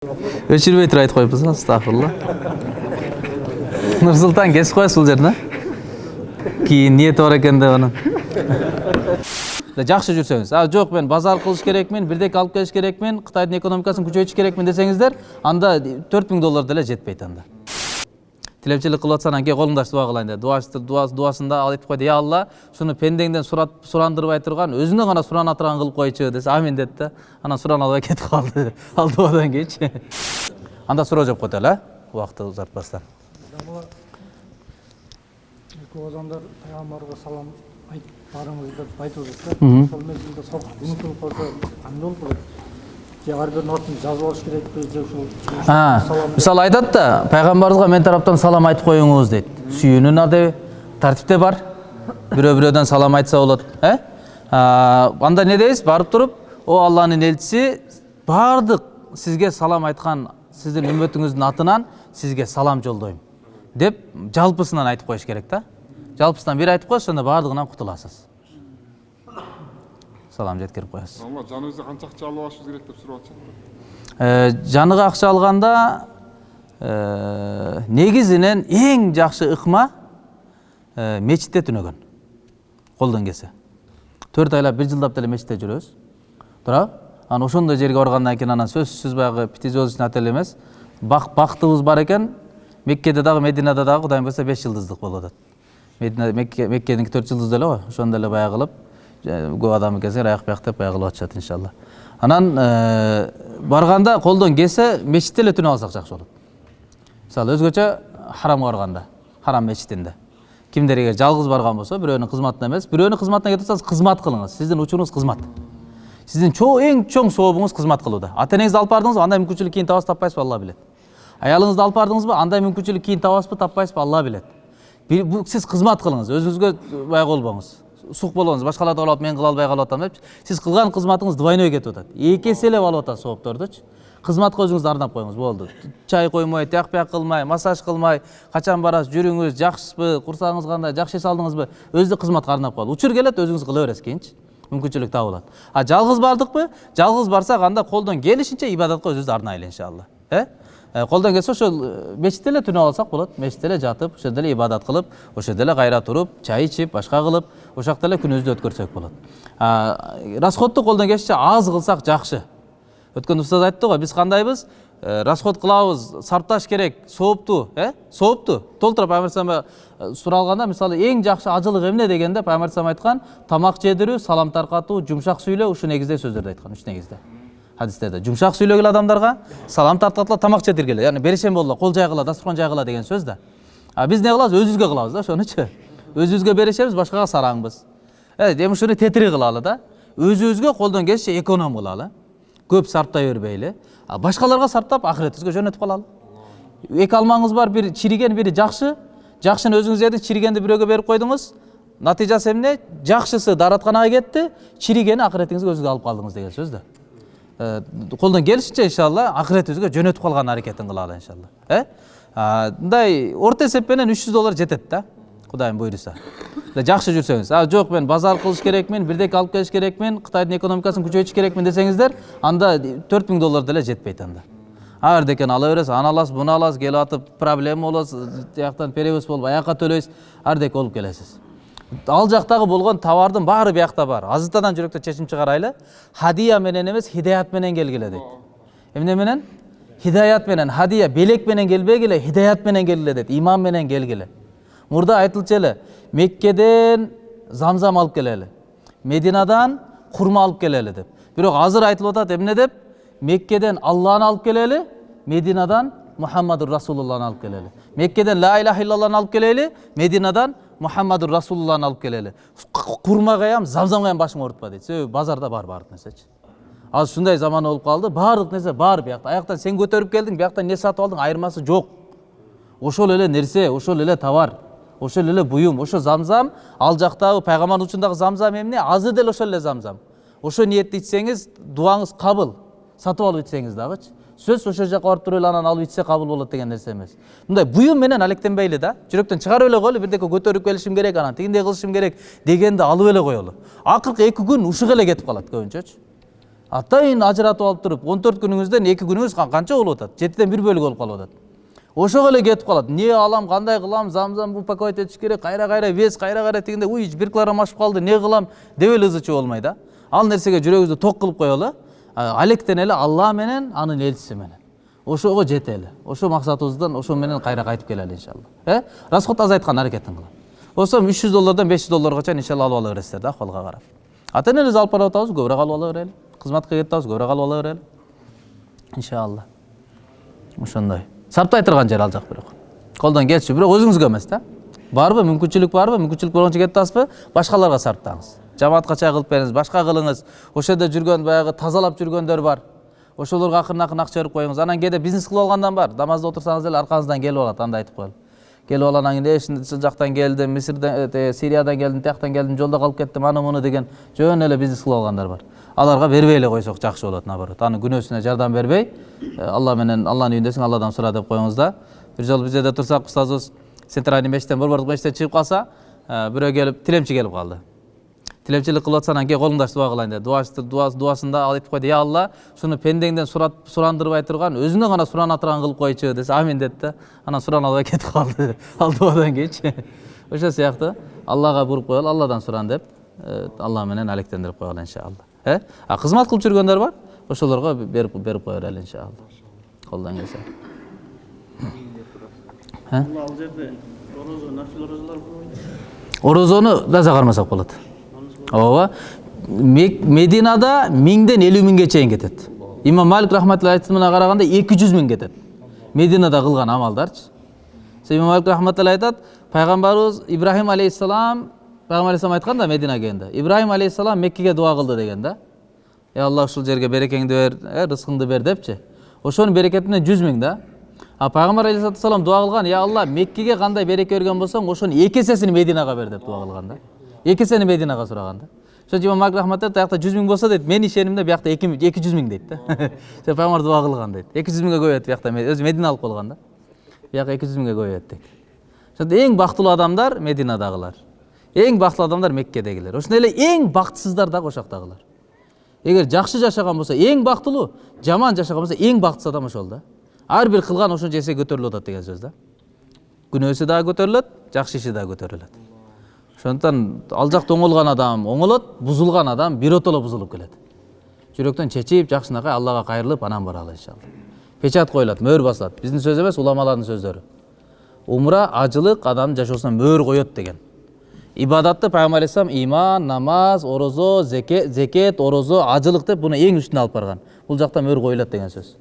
өчүрбөй туруп айтып коюппуз го астагфирулла нурсултан кесип коесуз бул жерин а кийин ниети бар экен деп анан жакшы жүрсөңүз а жок мен базар кылыш керекмин бирдеке алып келиш керекмин кытайдын экономикасын күчөйтүш керекмин десеңиздер анда төрт миң доллар деле жетпейт анда. Тилепчилик кылып атсаң анан кел колуңду дуа кылайын деп дуасында ал айтып койду я алла ушуну пендеңден сурап сурандырбай турган өзүнөн гана сурана турган кылып койчу десе амин деди да анан сурана албай кетип калды ал дубадан кийинчи анда суроо жооп эле э убакытты узартпастан эки озандар пайгамбарга салам айтып барыңыз деп айтып жатат да ошол мезгилде унутулуп калса кандай болуп калат жазып алыш салам мисалы айтат да пайгамбарыбызга мен тараптан салам айтып коюңуз дейт сүйүүнүн адеби тартипте бар. Бирөө бирөөдөн салам айтса болот э анда не дейбиз барып туруп о алланын элчиси баардык сизге салам айткан сиздин үммөтүңүздүн атынан сизге салам жолдойм деп жалпысынан айтып коюш керек да жалпысынан бир айтып коесуз анда баардыгынан кутуласыз салам жеткирип коесуз Алла жаныбызда канча акча алып алышыбыз керек деп сурап атышат. Э, жаныга акча алганда э, негизинен эң жакшы ыкма э, мечитте түнөгөн колдон келсе. Төрт айлап бир жылдап деле мечитте жүрөбүз туурабы анан ошондой жерге баргандан кийин анан сөзсүз баягы пятизвездочный отель эмес бак бактыбыз бар экен меккеде дагы мединада дагы кудайым буюрса беш жылдыздык болуп атат меккеники төрт жылдыз эле го ошондо эле баягы кылып көп адам келсе бияк деп баягы кылып атышат иншалла анан барганда колдон келсе мечитте эле түнөп алсак жакшы болот мисалы өзгөчө харамга барганда харам мечитинде кимдер эгер жалгыз барган болсо бирөөнүн кызматына эмес бирөөнүн кызматына кетип атсаңыз кызмат кылыңыз сиздин учуруңуз кызмат сиздин эң чоң сообуңуз кызмат кылууда ата энеңизди алып бардыңызбы андай мүмкүнчүлүк кийин табасыз таппайсызбы алла билет аялыңызды алып бардыңызбы андай мүмкүнчүлүк кийин табасызбы таппайсызбы алла билет сиз кызмат кылыңыз өзүңүзгө баягы болбоңуз сук болбоңуз башкалар кылып мен кыла албай калып атам депчи сиз кылган кызматыңыз двойной кетип атат эки эселеп алып атат сооптордучу кызматка өзүңүздү арнап коюңуз болду чай коймой тияк бияк кылмай массаж кылмай качан барасыз жүрүңүз жакшысызбы курсагыңыз кандай жакшы эс алдыңызбы өзү кызматка арнап коелу учур келет өзүңүз кыла бересиз кийинчи мүмкүнчүлүк табылат а жалгыз бардыкпы жалгыз барсак анда колдон келишинче ибадатка өзүбүздү арнайлы иншалла. Э, колдон келсе ошол мечитте эле түнөп алсак болот мечитте эле жатып ошол эле ибадат кылып ошол эле кайра туруп чай ичип башка кылып ошол жакта эле күнүбүздү өткөрсөк болот расходду колдон келишинче аз кылсак жакшы өткөн устаз айтты го биз кандайбыз расход кылабыз сарпташ керек сооптуу э сооптуу толтура пайгамбар суралганда мисалы эң жакшы ажылык эмне дегенде пайгамбар айткан тамак жедирүү салам таркатуу жумшак сүйлөө ушул негизде сөздөрдү айткан үч негизде хадистерде жумшак сүйлөгүлө адамдарга салам тарткыла тамак жедиргиле яғни берешен болгула кол жайгыла дасторкон жайгыла деген сөз да а биз не кылабыз өзүбүзгө кылабыз да ошонучу өзүбүзгө берешебиз башкага сараңбыз. Эми ушуну тетири кылалы да. Өзүбүзгө колдон келишинче эконом кылалы көп сарптай бербейли а башкаларга сарптап акыретибизге жөнөтүп калалы эки алмаңыз бар бири чириген бири жакшы жакшыны өзүңүз жедиңиз чиригенди бирөөгө берип койдуңуз натыйжасы эмне жакшысы дааратканага кетти чиригени акыретиңизге өзүңүз алып калдыңыз деген сөз да колдон келишинче иншалла акыретибизге жөнөтүп калган аракетин кылалы иншалла. Э? Мындай орто эсеп менен үч жүз доллар жетет да кудайым буйруса жакшы жүрсөңүз а жок мен базар кылыш керекмин бирдеке алып келиш керекмин кытайдын экономикасын күчөйтүш керекмин десеңиздер анда төрт миң доллар деле жетпейт анда. Ар бирдекени ала бересиз аны аласыз буну аласыз келип атып проблема болот тияктан перевоз болуп аяка төлөйсүз ар бирдеке болуп келесиз ал жактагы болгон товардын баары биякта бар. Азыртадан жүрөктө чечим чыгарайлы хадия менен эмес хидаят менен келгиле дейт эмне менен? Хидаят менен. Хадия белек менен келбегиле хидаят менен келгиле дейт иман менен келгиле мурда айтылчу эле меккеден замзам алып келели мединадан курма алып келели деп. Бирок азыр айтылып атат эмне деп? Меккеден алланы алып келели мединадан мухаммадур расулулланы алып келели меккеден ла иляха иллалланы алып келели мединадан мухаммадур расулулланы алып келели курмагаям замзамгаям башың оорутпа дейт себеби базарда бар баардык нерсечи азыр ушундай заман болуп калды баардык нерсе бар биякта аяктан сен көтөрүп келдиң бияктан эмне сатып алдың айырмасы жок ошол эле нерсе ошол эле товар ошол эле буюм ошо замзам ал жактагы пайгамбардын учундагы замзам эмне азыр деле ошол эле замзам ошо ниетте ичсеңиз дуаңыз кабыл сатып алып ичсеңиз дагычы сөз ошол жака барып туруп эле анан алып ичсе кабыл болот деген нерсе эмес. Мындай буюм менен алектенбейли да жүрөктөн чыгарып эле коелу бирдеке көтөрүп келишим керек анан тигиндей кылышым керек дегенди алып эле коелу. Акыркы эки күн ушуга эле кетип калат көбүнчөчү атайын ажыратып алып туруп он төрт күнүңүздөн эки күнүңүз ка- канча болуп атат? Жетиден бир бөлүк болуп калып атат. Ошого эле кетип калат. Эмне алам кандай кылам замзам упаковать этиш керек кайра кайра вес кайра кайра тигинде уй бир килограмм ашып калды эмне кылам? деп эле ызы чуу болмой да. Ал нерсеге жүрөгүбүздү ток кылып коелу а, алектен эле алла менен анын элчиси менен. Ошого жетели. Ошо максатыбыздан ошо менен кайра кайтып келели иншалла. Э? Расход азайткан аракетин кылам. Болсо үч жүз доллардан беш жүз долларга чейин иншалла алып ала бересиздер да акыбалга карап. Ата энебиз алып барып атабыз көбүрөөк алып ала берели. Кызматка кетип атабыз көбүрөөк алып ала берели. Иншалла. Ошондой. Сарптай турган жер ал жак бирок. Колдон келчү бирок өзүңүзгө эмес да. Барбы мүмкүнчүлүк барбы мүмкүнчүлүк болгончо кетип атасызбы? Башкаларга сарптаңыз. Жамаатка чай кылып бериңиз башка кылыңыз. Ошол жерде жүргөн баягы тазалап жүргөндөр бар. Ошолорго акырын акырын акча берип коюңуз. Анан кээде бизнес кылып алгандан бар. Намазда отурсаңыз деле аркаңыздан келип алат анда айтып коелу. Келип алып анан кийин ушул жактан келдим мисирден э, сириядан келдим тияктан келдим жолдо калып кеттим аны муну деген жөн эле бизнес кылып алгандар бар. Аларга бербей эле койсок жакшы болот наоборот. Анын күнөөсүнө жардам бербей э, алла менен алланын үйүндөсүң алладан сура деп коюңуз да. Бир жолу бир жерде турсак устазыбыз центральный мечиттен борбордук мечиттен чыгып калса э, бирөө келип тилемчи келип калды. Тилемчилик кылып атса анан колуңдашты дуа кылайын деди дуасы дуасында ал айтып койду я алла шуну пендеңден сурандырбай турган өзүнөн гана сурана турган кылып койчу десе амин деди да анан сурана албай кетип калды ал дубадан кийинчи ошол сыяктуу аллага буруп коелу алладан суран деп э, алла менен алектендирип койгула иншалла. Э? А кызмат кылып жүргөндөр бар? Ошолорго берип берип кое берели иншалла. Колдон келсе. Ал жерде орозо нафил орозолор орозону таза кармасак болот ооба мединада миңден элүү миңге чейин кетет имам малик рахматулла айтымына караганда эки жүз миң кетет мединада кылган амалдарчы имам малик рахматулла айтат пайгамбарыбыз ибрахим алейхисалам пайгамбар алейхисалам айткан да мединага келгенде ибрахим алейхисалам меккеге дуа кылды деген да ey алла ушул жерге берекеңди бер рызкыңды бер депчи ошонун берекети менен жүз миң да а пайгамбар алейхисалату вассалам дуа кылган я алла меккеге кандай береке берген болсоң ошонун эки эсесин мединага бер деп дуа кылган да эки эсени мединага сураган да. Үчүн имам малик рахмат айтат аякта жүз миң болсо дейт менин ишенимде биякта эки эки жүз миң дейт да. Себеби пайгамбар дуа кылган дейт эки жүз миңге көбөйөт биякта өзү мединалык болгон да бияка эки жүз миңге көбөйөт дейт ошондо эң бактылуу адамдар мединадагылар эң бактылуу адамдар меккедегилер ошондой эле эң бактысыздар дагы ошол жактагылар эгер жакшы жашаган болсо эң бактылуу жаман жашаган болсо эң бактысыз адам ошол да. Ар бир кылган ошончо эсе көтөрүлүп атат деген сөз да. Күнөөсү дагы көтөрүлөт жакшы иши дагы көтөрүлөт ошондуктан ал жакта оңолгон адам оңолот бузулган адам биротоло бузулуп келет. Жүрөктөн чечип жакшынакай аллага кайрылып анан баралы иншалла. Печать коюлат мөөр басылат. Биздин сөз эмес уламалардын сөздөрү. Умра ажылык адамдын жашоосуна мөөр коет деген. Ибадатты пайгамбар алейхисалам иман намаз орозо зеке- зекет орозо ажылык деп буну эң үстүнө алып барган. Бул жакта мөөр коюлат деген сөз.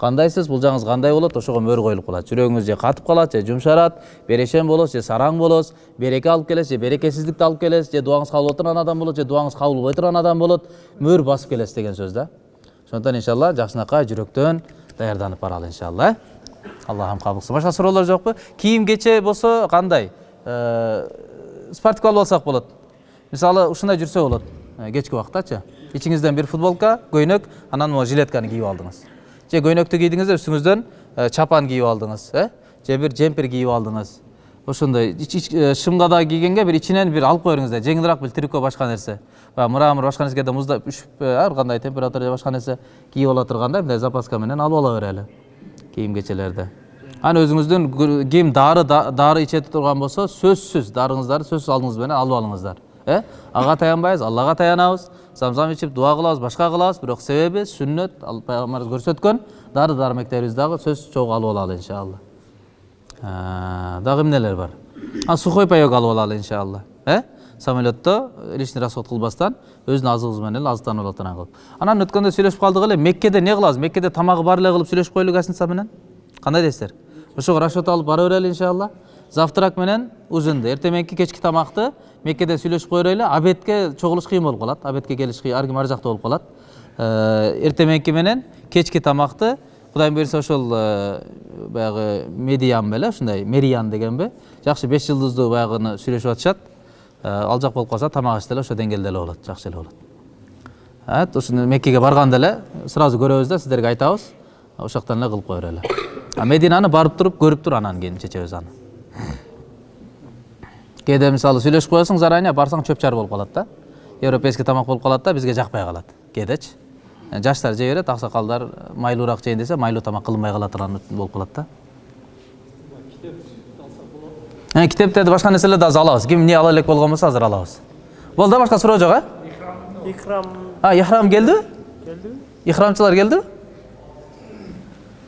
Кандайсыз булжаңыз кандай болот ошого мөөр коюлуп калат жүрөгүңүз же катып калат же жумшарат берешен болосуз же сараң болосуз береке алып келесиз же берекесиздикти алып келесиз же дуаңыз кабыл боло турган адам болот же дуаңыз кабыл болбой турган адам болот. Мөөр басып келесиз деген сөз да. Ошондуктан иншалла жакшынакай жүрөктөн даярданып баралы иншалла. Аллахым кабыл кылсын башка суроолор жокпу кийим кече болсо кандай Э, спортивка алып алсак болот. Мисалы ушундай жүрсө болот. Э, кечки убактачы ичиңизден бир футболка көйнөк анан могу жилетканы кийип алдыңыз. Же көйнөктү кийдиңиз үстүңүздөн э, чапан кийип алдыңыз э? Же бир жемпер кийип алдыңыз. Ошондой э, шымга да кийгенге бир ичинен бир алып бериңиз да жеңилирээк бир трико башка нерсе. Баягы мрамор башка нерсеге муздап үшүп э, ар кандай температура же башка нерсе кийип ала тургандай мындай запаска менен алып ала берели кийим кечелерди анан өзүңүздүн ким дары да- дары иче турган болсо сөзсүз дарыңыздарды сөзсүз алдыңыз менен алып алыңыздар э? Ага таянбайбыз аллага таянабыз. Замзам ичип дуа кылабыз башка кылабыз бирок себеби сүннөт ал пайгамбарыбыз көрсөткөн дары дармектерибизди дагы сөзсүз чогуу алып алалы иншалла дагы эмнелер бар а сухой паек алып алалы иншалла э самолетто лишний расход кылбастан өзүнүн азыгыбыз менен эле азыктанып алат анан кылып анан өткөндө сүйлөшүп калдык эле меккеде эмне кылабыз меккеде тамагы бар эле кылып сүйлөшүп коелу гостиница менен кандай дейсиздер ошого расчет алып бара берели иншалла завтрак менен ужинди эртең мененки кечки тамакты меккеде сүйлөшүп кое берели обедке чогулуш кыйын болуп калат. Обедке келиш кыйын ар ким ар жакта болуп калат. Эртең мененки менен кечки тамакты кудайым буюрса ошол э, баягы медиан беле ушундай мериян дегенби. Жакшы беш жылдыздуу баягыны сүйлөшүп атышат. Э, ал жак болуп калса тамак аш деле ошо деңгээлде эле болот жакшы эле болот. Ушуну меккеге барганда эле сразу көрөбүз да сиздерге айтабыз. Ошол жактан эле кылып кое берели а мединаны барып туруп көрүп туруп анан кийин чечебиз аны. Кээде мисалы сүйлөшүп коесуң заранее барсаң чөп чар болуп калат да. Европейский тамак болуп калат да бизге жакпай калат кээдечи Э, жаштар жей берет аксакалдар майлуураак жейин десе майлуу тамак кылынбай кала турган үчүн болуп калат да. Э, китептерди башка нерселерди азыр алабыз ким эмне ала элек болгон болсо азыр алабыз болду да башка суроо жок э икрам а ихрам келдиби келдиби ихрамчылар келдиби